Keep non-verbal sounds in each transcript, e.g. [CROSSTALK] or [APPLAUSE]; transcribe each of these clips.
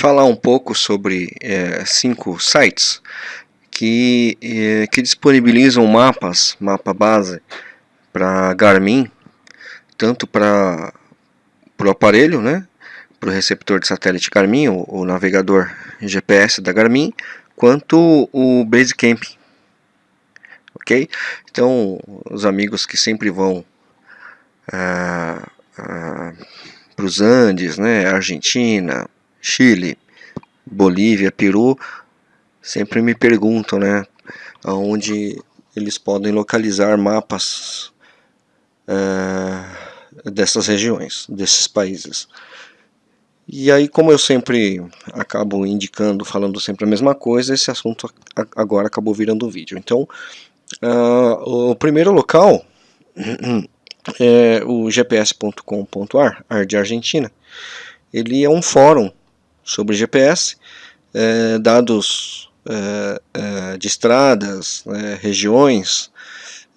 falar um pouco sobre é, cinco sites que, é, que disponibilizam mapas, mapa base para Garmin, tanto para o aparelho, né, para o receptor de satélite Garmin, o, o, navegador GPS da Garmin, quanto o Basecamp, ok? Então, os amigos que sempre vão ah, ah, para os Andes, né, Argentina, Chile, Bolívia, Peru, sempre me perguntam, né, aonde eles podem localizar mapas uh, dessas regiões, desses países. E aí, como eu sempre acabo indicando, falando sempre a mesma coisa, esse assunto agora acabou virando um vídeo. Então, uh, o primeiro local [CLEARS THROAT] é o gps.com.ar, ar de Argentina. Ele é um fórum sobre GPS, é, dados é, é, de estradas, né, regiões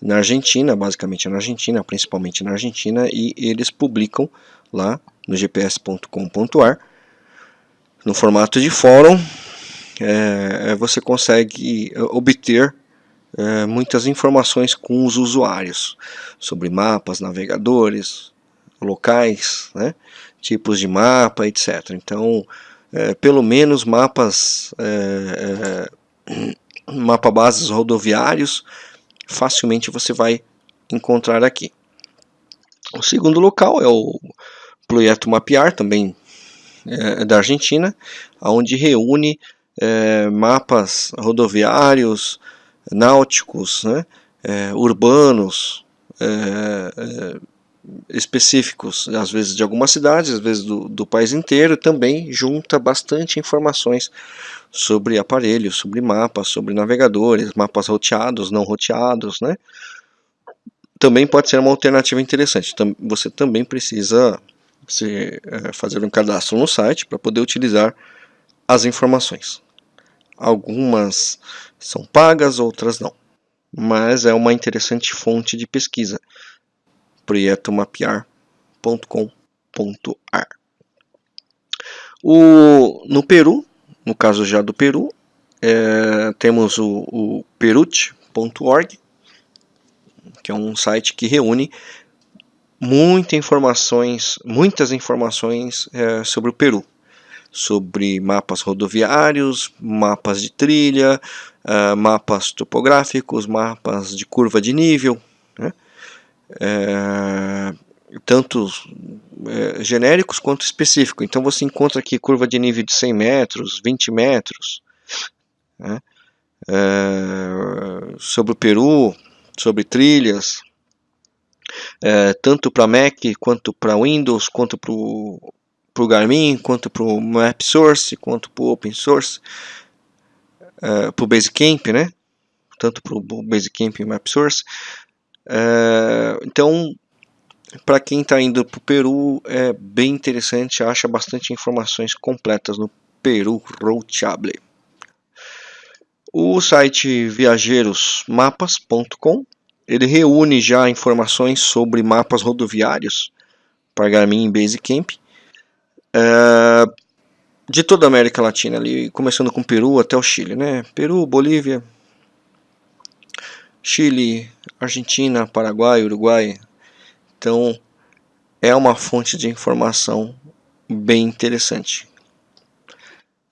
na Argentina, basicamente na Argentina, principalmente na Argentina, e eles publicam lá no gps.com.ar no formato de fórum é, é, você consegue obter é, muitas informações com os usuários sobre mapas, navegadores, locais, né, tipos de mapa, etc. Então, é, pelo menos mapas, é, é, [CLEARS THROAT] mapa bases rodoviários, facilmente você vai encontrar aqui. O segundo local é o Projeto Mapear, também é, da Argentina, onde reúne é, mapas rodoviários, náuticos, né, é, urbanos, específicos, às vezes de algumas cidades, às vezes do, do país inteiro, também junta bastante informações sobre aparelhos, sobre mapas, sobre navegadores, mapas roteados, não roteados, né? Também pode ser uma alternativa interessante. Você também precisa se, é, fazer um cadastro no site para poder utilizar as informações. Algumas são pagas, outras não. Mas é uma interessante fonte de pesquisa proyectomapear.com.ar. O, no Peru, no caso já do Peru, é, temos o, o perut.org, que é um site que reúne muitas informações, muitas informações é, sobre o Peru, sobre mapas rodoviários, mapas de trilha, uh, mapas topográficos, mapas de curva de nível, né? É, tanto é, genéricos quanto específicos. Então você encontra aqui curva de nível de 100 metros, 20 metros, né? é, sobre o Peru, sobre trilhas, é, tanto para Mac quanto para Windows, quanto para o Garmin, quanto para o Map Source, quanto para o Open Source, é, para o Basecamp, né? tanto para o Basecamp e Map Source. É, então, para quem está indo para o Peru, é bem interessante, acha bastante informações completas no Peru Roadable. O site viajeirosmapas.com ele reúne já informações sobre mapas rodoviários para Garmin e Basecamp é, de toda a América Latina, ali, começando com Peru até o Chile, né? Peru, Bolívia, Chile, Argentina, Paraguai, Uruguai. Então é uma fonte de informação bem interessante.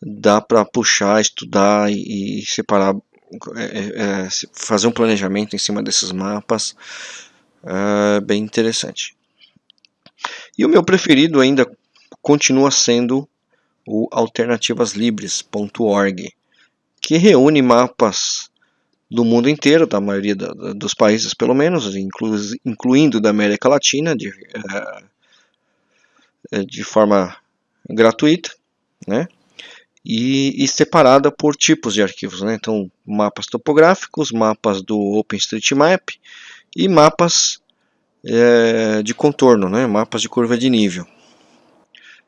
Dá para puxar, estudar e, separar, é, é, é, fazer um planejamento em cima desses mapas. É bem interessante. E o meu preferido ainda continua sendo o alternativaslibres.org, que reúne mapas do mundo inteiro, da maioria da, dos países pelo menos, inclu, incluindo da América Latina, de, é, de forma gratuita, né? E, e, separada por tipos de arquivos, né? Então, mapas topográficos, mapas do OpenStreetMap e mapas é, de contorno, né? Mapas de curva de nível.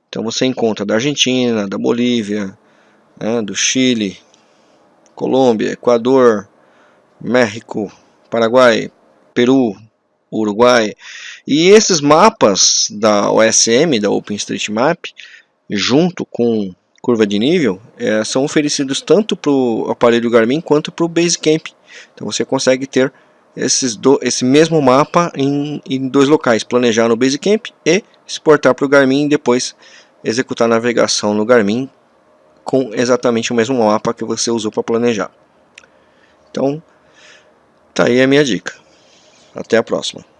Então, você encontra da Argentina, da Bolívia, né? do Chile, Colômbia, Equador, México, Paraguai, Peru, Uruguai. E esses mapas da OSM, da OpenStreetMap, junto com curva de nível é, são oferecidos tanto para o aparelho Garmin quanto para o Basecamp. Então você consegue ter esses do, esse mesmo mapa em, em dois locais, planejar no Basecamp e exportar para o Garmin e depois executar a navegação no Garmin com exatamente o mesmo mapa que você usou para planejar. Então, tá aí a minha dica. Até a próxima.